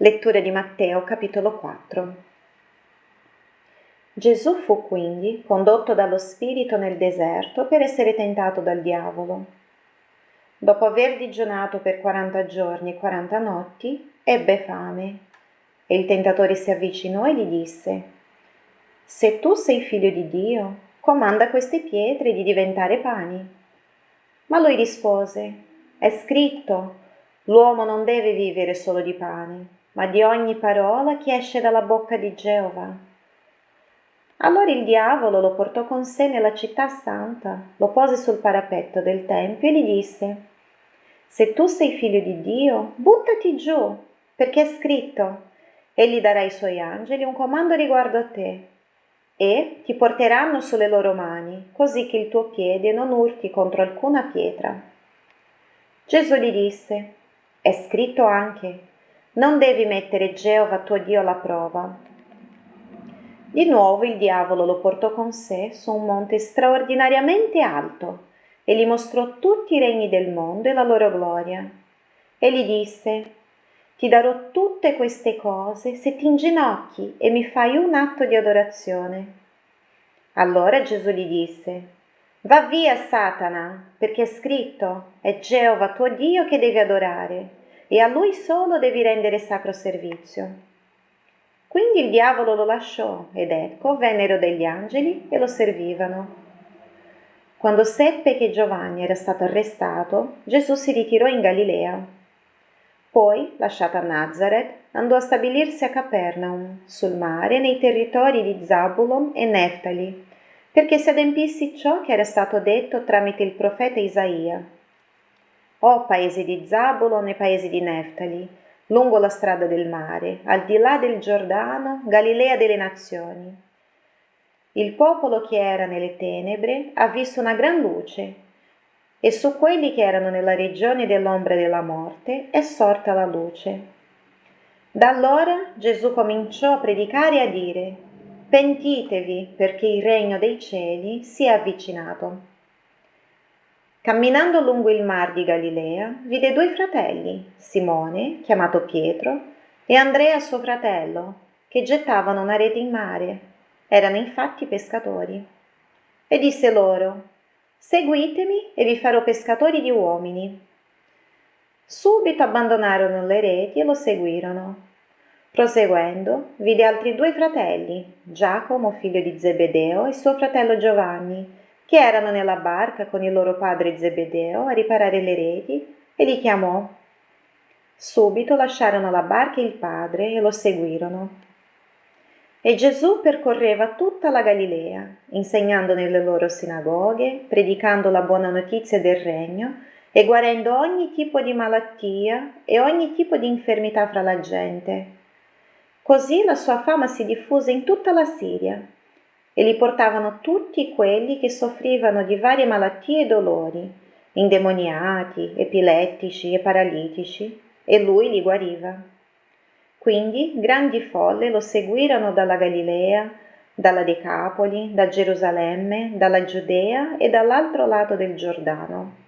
Lettura di Matteo capitolo 4 Gesù fu quindi condotto dallo Spirito nel deserto per essere tentato dal diavolo. Dopo aver digiunato per quaranta giorni e quaranta notti, ebbe fame. E il tentatore si avvicinò e gli disse, Se tu sei figlio di Dio, comanda queste pietre di diventare pani. Ma lui rispose, È scritto, l'uomo non deve vivere solo di pane ma di ogni parola che esce dalla bocca di Geova. Allora il diavolo lo portò con sé nella città santa, lo pose sul parapetto del tempio e gli disse, Se tu sei figlio di Dio, buttati giù, perché è scritto, egli darà ai suoi angeli un comando riguardo a te, e ti porteranno sulle loro mani, così che il tuo piede non urti contro alcuna pietra. Gesù gli disse, È scritto anche, non devi mettere Geova tuo Dio alla prova. Di nuovo il diavolo lo portò con sé su un monte straordinariamente alto e gli mostrò tutti i regni del mondo e la loro gloria. E gli disse, ti darò tutte queste cose se ti inginocchi e mi fai un atto di adorazione. Allora Gesù gli disse, va via Satana, perché è scritto, è Geova tuo Dio che devi adorare e a lui solo devi rendere sacro servizio. Quindi il diavolo lo lasciò ed ecco vennero degli angeli e lo servivano. Quando seppe che Giovanni era stato arrestato, Gesù si ritirò in Galilea. Poi, lasciata Nazareth, andò a stabilirsi a Capernaum, sul mare, nei territori di Zabulon e Neftali, perché si adempisse ciò che era stato detto tramite il profeta Isaia o paesi di Zabulon e paesi di Neftali, lungo la strada del mare, al di là del Giordano, Galilea delle nazioni. Il popolo che era nelle tenebre ha visto una gran luce, e su quelli che erano nella regione dell'ombra della morte è sorta la luce. Da allora Gesù cominciò a predicare e a dire, Pentitevi perché il regno dei cieli si è avvicinato. Camminando lungo il mar di Galilea, vide due fratelli, Simone, chiamato Pietro, e Andrea suo fratello, che gettavano una rete in mare. Erano infatti pescatori. E disse loro, Seguitemi e vi farò pescatori di uomini. Subito abbandonarono le reti e lo seguirono. Proseguendo, vide altri due fratelli, Giacomo, figlio di Zebedeo, e suo fratello Giovanni, che erano nella barca con il loro padre Zebedeo a riparare le reti e li chiamò. Subito lasciarono la barca e il padre e lo seguirono. E Gesù percorreva tutta la Galilea, insegnando nelle loro sinagoghe, predicando la buona notizia del regno e guarendo ogni tipo di malattia e ogni tipo di infermità fra la gente. Così la sua fama si diffuse in tutta la Siria e li portavano tutti quelli che soffrivano di varie malattie e dolori, indemoniati, epilettici e paralitici, e lui li guariva. Quindi grandi folle lo seguirono dalla Galilea, dalla Decapoli, da Gerusalemme, dalla Giudea e dall'altro lato del Giordano